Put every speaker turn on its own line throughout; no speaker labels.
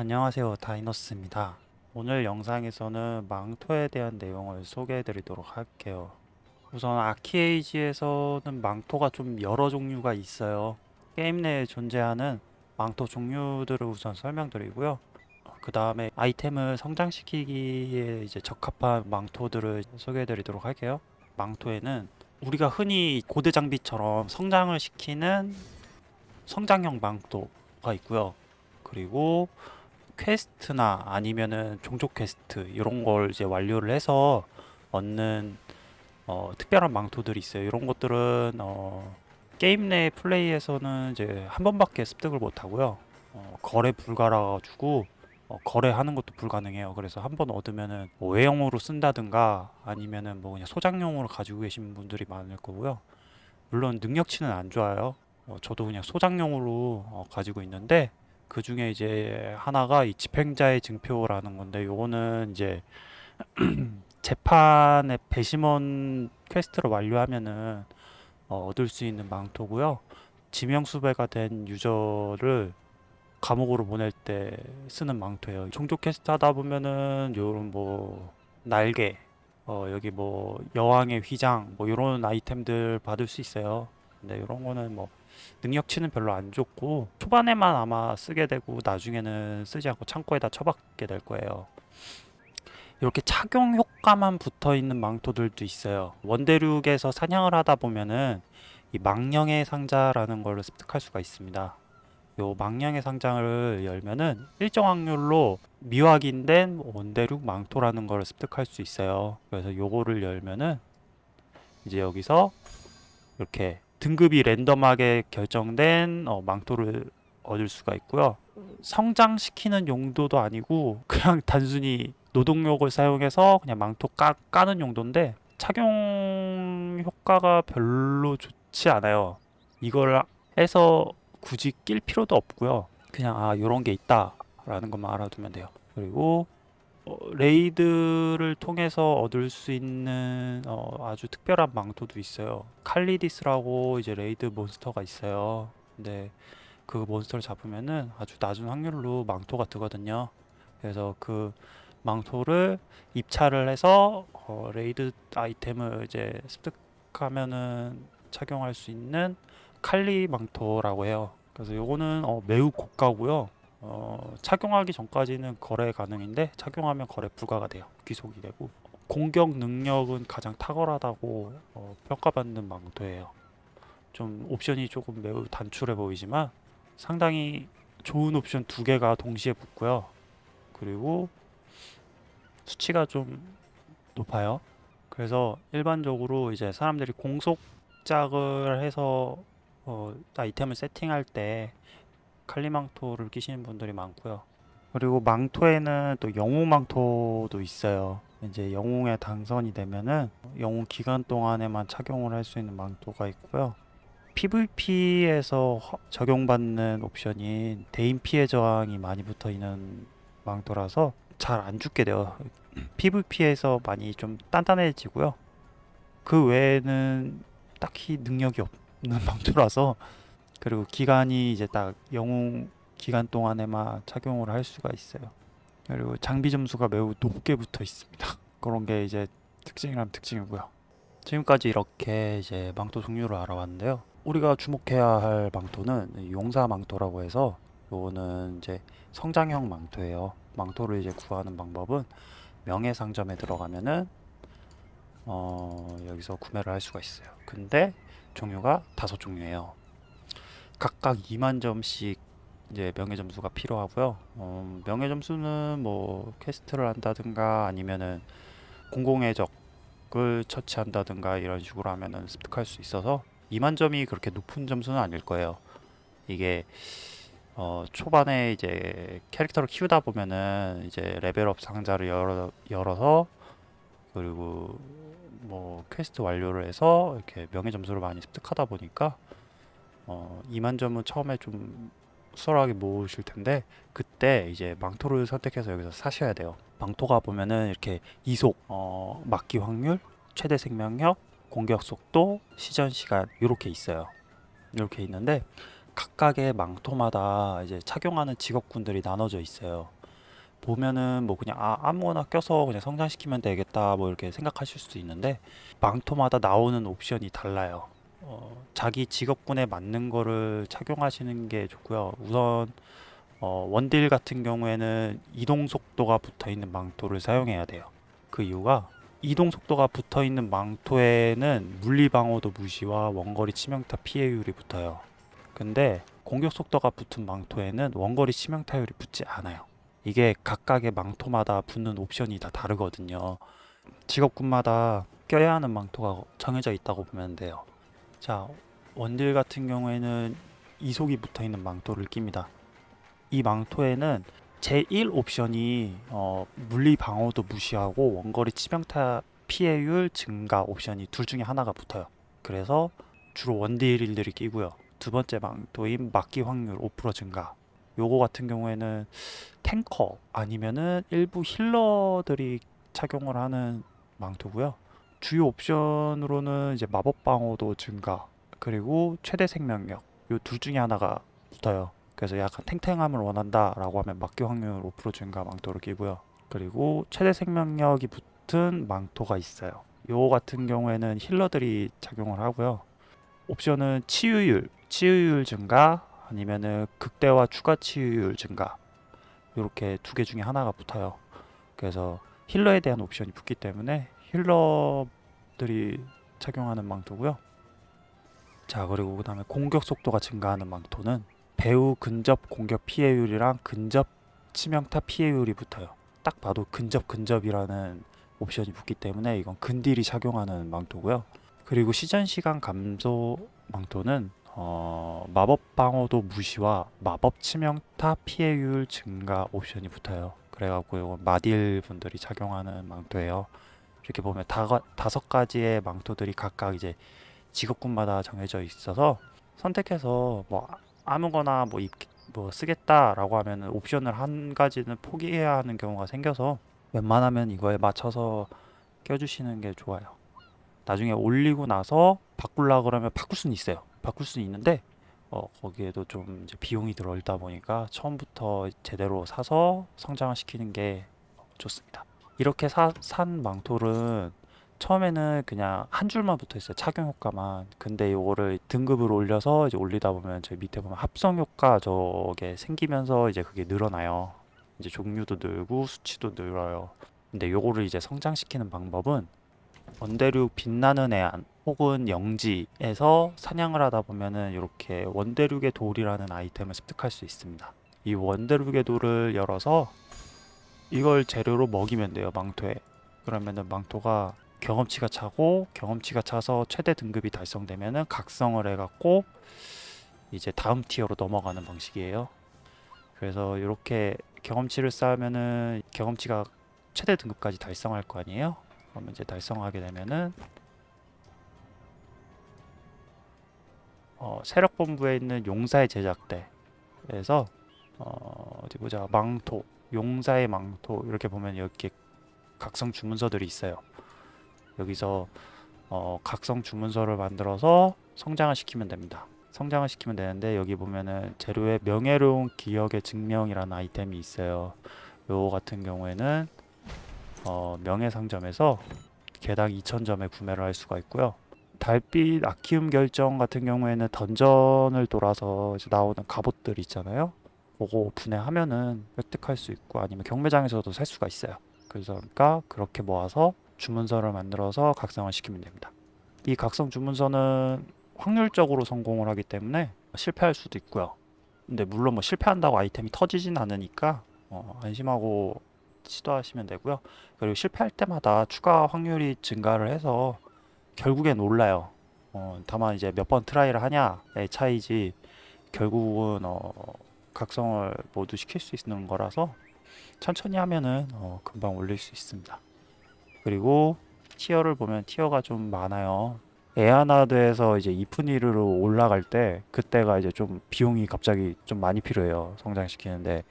안녕하세요 다이너스입니다. 오늘 영상에서는 망토에 대한 내용을 소개해 드리도록 할게요. 우선 아키에이지에서는 망토가 좀 여러 종류가 있어요. 게임 내에 존재하는 망토 종류들을 우선 설명드리고요. 그 다음에 아이템을 성장시키기에 이제 적합한 망토들을 소개해 드리도록 할게요. 망토에는 우리가 흔히 고대 장비처럼 성장을 시키는 성장형 망토가 있고요. 그리고 quest나 아니면은 종족 퀘스트 이런 걸 이제 완료를 해서 얻는 어, 특별한 망토들이 있어요. 이런 것들은 어, 게임 내 플레이에서는 이제 한 번밖에 습득을 못 하고요. 어, 거래 불가라 가지고 어, 거래하는 것도 불가능해요. 그래서 한 번 얻으면은 뭐 외형으로 쓴다든가 아니면은 뭐 그냥 소장용으로 가지고 계신 분들이 많을 거고요. 물론 능력치는 안 좋아요. 어, 저도 그냥 소장용으로 어, 가지고 있는데 그 중에 이제 하나가 이 집행자의 증표라는 건데 요거는 이제 재판의 배심원 quest를 완료하면은 어, 얻을 수 있는 망토고요. 지명수배가 된 user를 감옥으로 보낼 때 쓰는 망토예요. 종족 퀘스트 하다 보면은 요런 뭐 날개, 어, 여기 뭐 여왕의 휘장, 뭐 요런 아이템들 받을 수 있어요. 근데 요런 거는 뭐 능력치는 별로 안 좋고 초반에만 아마 쓰게 되고 나중에는 쓰지 않고 창고에다 처박게 될 거예요. 이렇게 착용 효과만 붙어 있는 망토들도 있어요. 원대륙에서 사냥을 하다 보면은 이 망령의 상자라는 걸 습득할 수가 있습니다. 요 망령의 상장을 열면은 일정 확률로 미확인된 원대륙 망토라는 걸 습득할 수 있어요. 그래서 요거를 열면은 이제 여기서 이렇게 등급이 랜덤하게 결정된 어, 망토를 얻을 수가 있고요. 성장시키는 용도도 아니고 그냥 단순히 노동력을 사용해서 그냥 망토 까, 까는 용도인데 착용 효과가 별로 좋지 않아요. 이걸 해서 굳이 낄 필요도 없고요. 그냥 아 요런 게 있다 라는 것만 알아두면 돼요. 그리고 어, raid를 통해서 얻을 수 있는 어, 아주 특별한 망토도 있어요. 칼리디스라고 이제 raid monster가 있어요. 근데 그 monster를 잡으면은 아주 낮은 확률로 망토가 뜨거든요. 그래서 그 망토를 입찰을 해서 어, raid 아이템을 이제 습득하면은 착용할 수 있는 칼리 망토라고 해요. 그래서 요거는 어, 매우 고가고요. 어, 착용하기 전까지는 거래 가능인데 착용하면 거래 불가가 돼요. 귀속이 되고 공격 능력은 가장 탁월하다고 어, 평가받는 망토예요. 좀 옵션이 조금 매우 단출해 보이지만 상당히 좋은 옵션 두 개가 동시에 붙고요. 그리고 수치가 좀 높아요. 그래서 일반적으로 이제 사람들이 공속작을 해서 어, 아이템을 세팅할 때 칼리망토를 끼시는 분들이 많고요. 그리고 망토에는 또 영웅 망토도 있어요. 이제 영웅에 당선이 되면은 영웅 기간 동안에만 착용을 할 수 있는 망토가 있고요. PVP에서 적용받는 옵션인 대인 피해 저항이 많이 붙어 있는 망토라서 잘 안 죽게 돼요. PVP에서 많이 좀 단단해지고요. 그 외에는 딱히 능력이 없는 망토라서 그리고 기간이 이제 딱 영웅 기간 동안에만 착용을 할 수가 있어요. 그리고 장비 점수가 매우 높게 붙어 있습니다. 그런 게 이제 특징이라면 특징이고요. 지금까지 이렇게 이제 망토 종류를 알아봤는데요. 우리가 주목해야 할 망토는 용사 망토라고 해서 요거는 이제 성장형 망토예요. 망토를 이제 구하는 방법은 명예상점에 들어가면은 어 여기서 구매를 할 수가 있어요. 근데 종류가 다섯 종류예요. 각각 2만 점씩 이제 명예 점수가 필요하고요. 어, 명예 점수는 뭐 quest를 한다든가 아니면은 공공의 적을 처치한다든가 이런 식으로 하면은 습득할 수 있어서 2만 점이 그렇게 높은 점수는 아닐 거예요. 이게 어, 초반에 이제 캐릭터를 키우다 보면은 이제 level up 상자를 열어, 열어서 그리고 뭐 퀘스트 완료를 해서 이렇게 명예 점수를 많이 습득하다 보니까 어, 2만 점은 처음에 좀 수월하게 모으실 텐데 그때 이제 망토를 선택해서 여기서 사셔야 돼요. 망토가 보면은 이렇게 이속, 어, 막기 확률, 최대 생명력, 공격 속도, 시전 시간 이렇게 있어요. 이렇게 있는데 각각의 망토마다 이제 착용하는 직업군들이 나눠져 있어요. 보면은 뭐 그냥 아, 아무거나 껴서 그냥 성장시키면 되겠다 뭐 이렇게 생각하실 수도 있는데 망토마다 나오는 옵션이 달라요. 어, 자기 직업군에 맞는 거를 착용하시는 게 좋고요. 우선 어, 원딜 같은 경우에는 이동 속도가 붙어 있는 망토를 사용해야 돼요. 그 이유가 이동 속도가 붙어 있는 망토에는 물리 방어도 무시와 원거리 치명타 피해율이 붙어요. 근데 공격 속도가 붙은 망토에는 원거리 치명타율이 붙지 않아요. 이게 각각의 망토마다 붙는 옵션이 다 다르거든요. 직업군마다 껴야 하는 망토가 정해져 있다고 보면 돼요. 자, 원딜 같은 경우에는 이속이 붙어 있는 망토를 낍니다. 이 망토에는 제1 옵션이 어, 물리 방어도 무시하고 원거리 치명타 피해율 증가 옵션이 둘 중에 하나가 붙어요. 그래서 주로 원딜들이 끼고요. 두 번째 망토인 막기 확률 5% 증가. 요거 같은 경우에는 탱커 아니면은 일부 힐러들이 착용을 하는 망토고요. 주요 옵션으로는 이제 마법 방어도 증가 그리고 최대 생명력 요 둘 중에 하나가 붙어요. 그래서 약간 탱탱함을 원한다 라고 하면 막기 확률 5% 증가 망토를 끼고요. 그리고 최대 생명력이 붙은 망토가 있어요. 요 같은 경우에는 힐러들이 착용을 하고요. 옵션은 치유율, 치유율 증가 아니면은 극대화 추가 치유율 증가 이렇게 두 개 중에 하나가 붙어요. 그래서 힐러에 대한 옵션이 붙기 때문에 힐러들이 착용하는 망토고요. 자 그리고 그 다음에 공격 속도가 증가하는 망토는 배우 근접 공격 피해율이랑 근접 치명타 피해율이 붙어요. 딱 봐도 근접 근접이라는 옵션이 붙기 때문에 이건 근딜이 착용하는 망토고요. 그리고 시전 시간 감소 망토는 어, 마법 방어도 무시와 마법 치명타 피해율 증가 옵션이 붙어요. 그래갖고 이건 마딜 분들이 착용하는 망토예요. 이렇게 보면 다, 다섯 가지의 망토들이 각각 이제 직업군마다 정해져 있어서 선택해서 뭐 아무거나 뭐, 입, 뭐 쓰겠다라고 하면 옵션을 한 가지는 포기해야 하는 경우가 생겨서 웬만하면 이거에 맞춰서 껴주시는 게 좋아요. 나중에 올리고 나서 바꾸려 그러면 바꿀 수는 있어요. 바꿀 수는 있는데 어, 거기에도 좀 비용이 들어있다 보니까 처음부터 제대로 사서 성장을 시키는 게 좋습니다. 이렇게 사, 산 망토는 처음에는 그냥 한 줄만 붙어 있어요. 착용 효과만. 근데 이거를 등급을 올려서 이제 올리다 보면 저희 밑에 보면 합성 효과 저게 생기면서 이제 그게 늘어나요. 이제 종류도 늘고 수치도 늘어요. 근데 요거를 이제 성장시키는 방법은 원대륙 빛나는 해안 혹은 영지에서 사냥을 하다 보면은 이렇게 원대륙의 돌이라는 아이템을 습득할 수 있습니다. 이 원대륙의 돌을 열어서 이걸 재료로 먹이면 돼요 망토에. 그러면은 망토가 경험치가 차고 경험치가 차서 최대 등급이 달성되면은 각성을 해갖고 이제 다음 티어로 넘어가는 방식이에요. 그래서 이렇게 경험치를 쌓으면은 경험치가 최대 등급까지 달성할 거 아니에요? 그러면 이제 달성하게 되면은 어, 세력본부에 있는 용사의 제작대에서 어, 어디 보자. 망토 용사의 망토 이렇게 보면 이렇게 각성 주문서들이 있어요. 여기서 어, 각성 주문서를 만들어서 성장을 시키면 됩니다. 성장을 시키면 되는데 여기 보면은 재료에 명예로운 기억의 증명이라는 아이템이 있어요. 요 같은 경우에는 어, 명예상점에서 개당 2,000점에 구매를 할 수가 있고요. 달빛 아키움 결정 같은 경우에는 던전을 돌아서 나오는 갑옷들 있잖아요. 그거 분해하면은 획득할 수 있고 아니면 경매장에서도 살 수가 있어요. 그러니까 그렇게 모아서 주문서를 만들어서 각성을 시키면 됩니다. 이 각성 주문서는 확률적으로 성공을 하기 때문에 실패할 수도 있고요. 근데 물론 뭐 실패한다고 아이템이 터지진 않으니까 어, 안심하고 시도하시면 되고요. 그리고 실패할 때마다 추가 확률이 증가를 해서 결국엔 올라요. 어, 다만 이제 몇 번 try를 하냐의 차이지 결국은 어, 각성을 모두 시킬 수 있는 거라서 천천히 하면은 어, 금방 올릴 수 있습니다. 그리고 티어를 보면 티어가 좀 많아요. 에아나드에서 이제 이프니르로 올라갈 때 그때가 이제 좀 비용이 갑자기 좀 많이 필요해요. 성장시키는데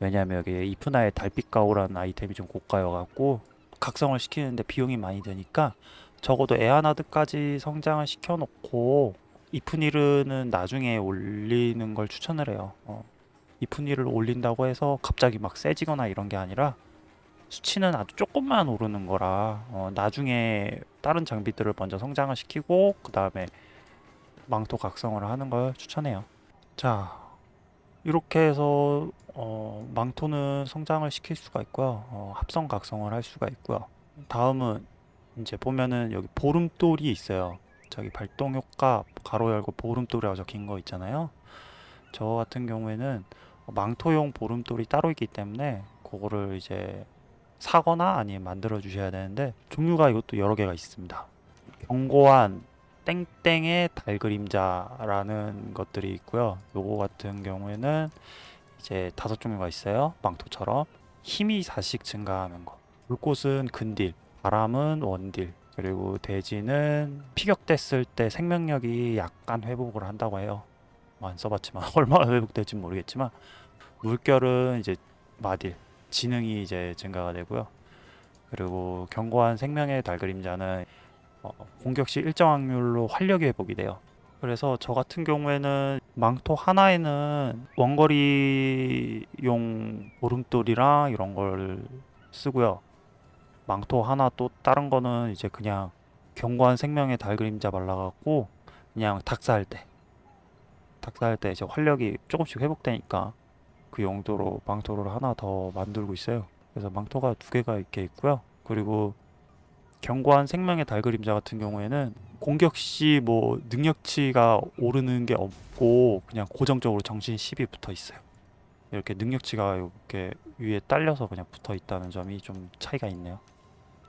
왜냐하면 여기 이프나의 달빛 가오라는 아이템이 좀 고가여 갖고 각성을 시키는데 비용이 많이 드니까 적어도 에아나드까지 성장을 시켜놓고 이프니르는 나중에 올리는 걸 추천을 해요. 어, 이프니를 올린다고 해서 갑자기 막 세지거나 이런 게 아니라 수치는 아주 조금만 오르는 거라 어, 나중에 다른 장비들을 먼저 성장을 시키고 그 다음에 망토 각성을 하는 걸 추천해요. 자 이렇게 해서 어, 망토는 성장을 시킬 수가 있고요. 어, 합성 각성을 할 수가 있고요. 다음은 이제 보면은 여기 보름돌이 있어요. 저기 발동 효과 가로 열고 보름돌이라고 적힌 거 있잖아요. 저 같은 경우에는 망토용 보름돌이 따로 있기 때문에 그거를 이제 사거나 아니면 만들어 주셔야 되는데 종류가 이것도 여러 개가 있습니다. 견고한 땡땡의 달 그림자라는 것들이 있고요. 요거 같은 경우에는 이제 다섯 종류가 있어요. 망토처럼 힘이 4씩 증가하는 거. 불꽃은 근딜, 바람은 원딜, 그리고 돼지는 피격됐을 때 생명력이 약간 회복을 한다고 해요. 뭐 안 써봤지만 얼마나 회복될지 모르겠지만 물결은 이제 마딜, 지능이 이제 증가가 되고요. 그리고 견고한 생명의 달 그림자는 어, 공격 시 일정 확률로 활력이 회복이 돼요. 그래서 저 같은 경우에는 망토 하나에는 원거리용 보름돌이랑 이런 걸 쓰고요. 망토 하나 또 다른 거는 이제 그냥 견고한 생명의 달 그림자 발라갖고 그냥 닥사할 때 닥사할 때 이제 활력이 조금씩 회복되니까 그 용도로 망토를 하나 더 만들고 있어요. 그래서 망토가 두 개가 이렇게 있고요. 그리고 견고한 생명의 달 그림자 같은 경우에는 공격 시 뭐 능력치가 오르는 게 없고 그냥 고정적으로 정신 10이 붙어 있어요. 이렇게 능력치가 이렇게 위에 딸려서 그냥 붙어 있다는 점이 좀 차이가 있네요.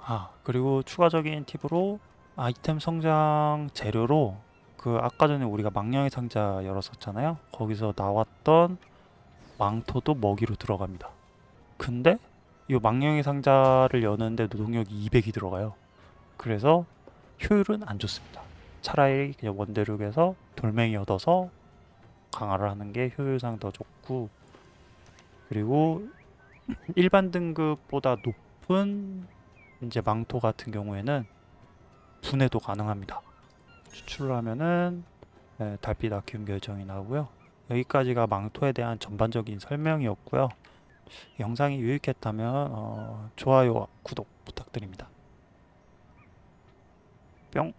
아, 그리고 추가적인 팁으로 아이템 성장 재료로 그 아까 전에 우리가 망령의 상자 열었었잖아요. 거기서 나왔던 망토도 먹이로 들어갑니다. 근데 이 망령의 상자를 여는데 노동력이 200이 들어가요. 그래서 효율은 안 좋습니다. 차라리 그냥 원대륙에서 돌멩이 얻어서 강화를 하는 게 효율상 더 좋고 그리고 일반 등급보다 높은 이제 망토 같은 경우에는 분해도 가능합니다. 추출을 하면은 네, 달빛 아큐움 결정이 나오고요. 여기까지가 망토에 대한 전반적인 설명이었고요. 영상이 유익했다면 어, 좋아요와 구독 부탁드립니다. 뿅.